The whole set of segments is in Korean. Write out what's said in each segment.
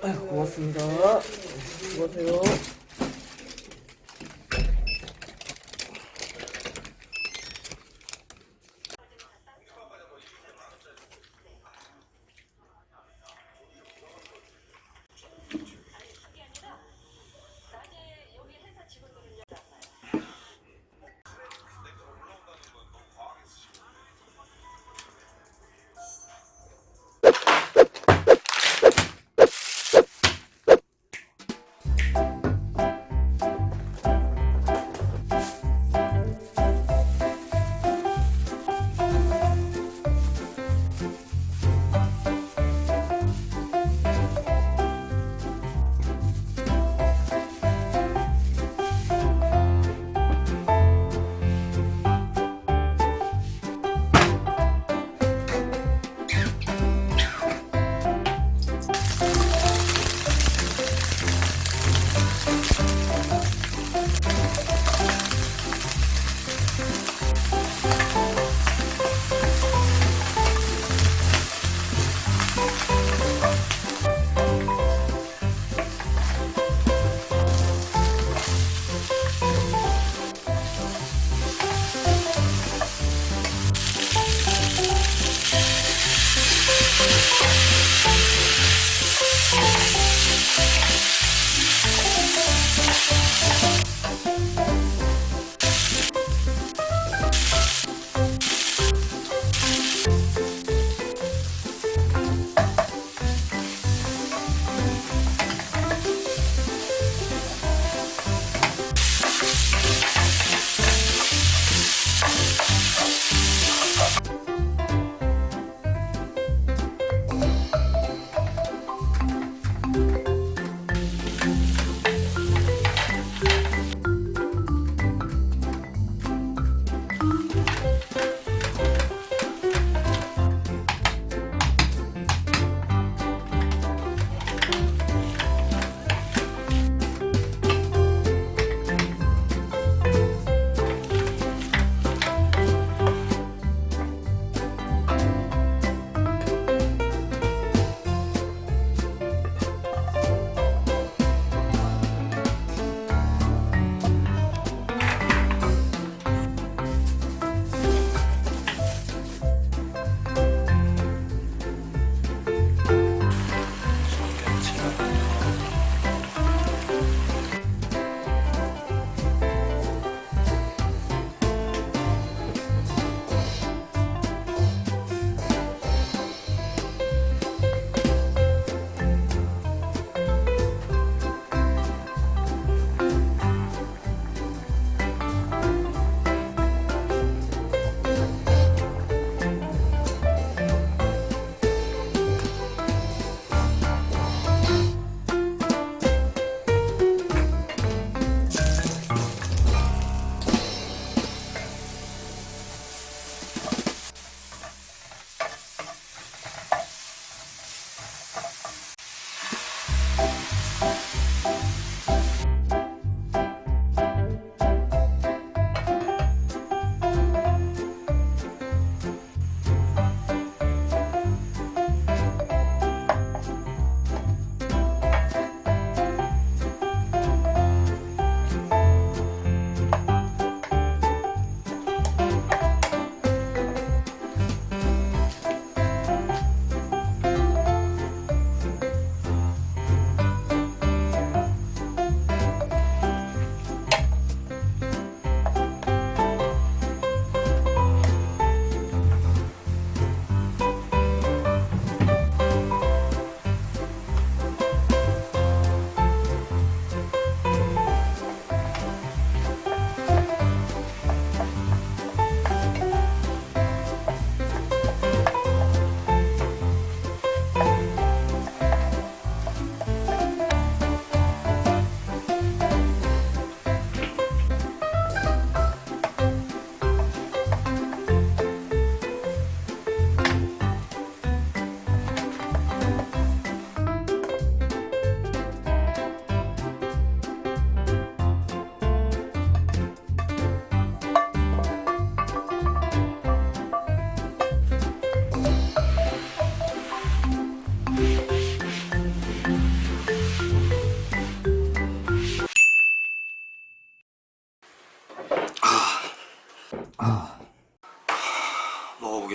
고맙습니다. 수고하세요.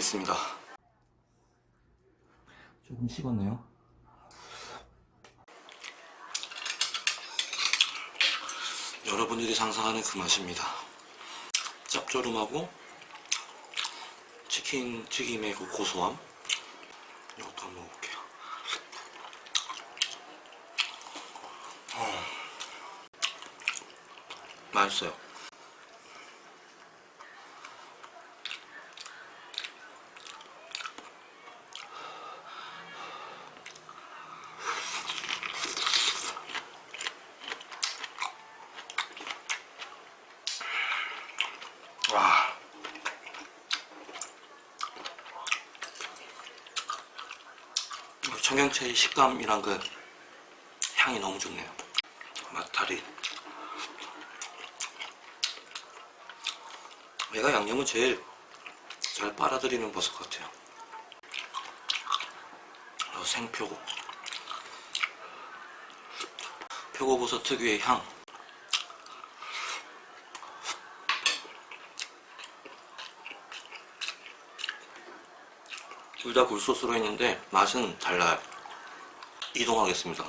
먹어보겠습니다. 조금 식었네요. 여러분들이 상상하는 그 맛입니다. 짭조름하고 치킨 튀김의 그 고소함. 이것도 한번 먹어볼게요. 어. 맛있어요. 청경채의 식감이랑 그 향이 너무 좋네요. 맛다리. 얘가 양념은 제일 잘 빨아들이는 버섯 같아요. 어, 생표고. 표고버섯 특유의 향. 둘 다 굴소스로 했는데 맛은 달라요. 이동하겠습니다.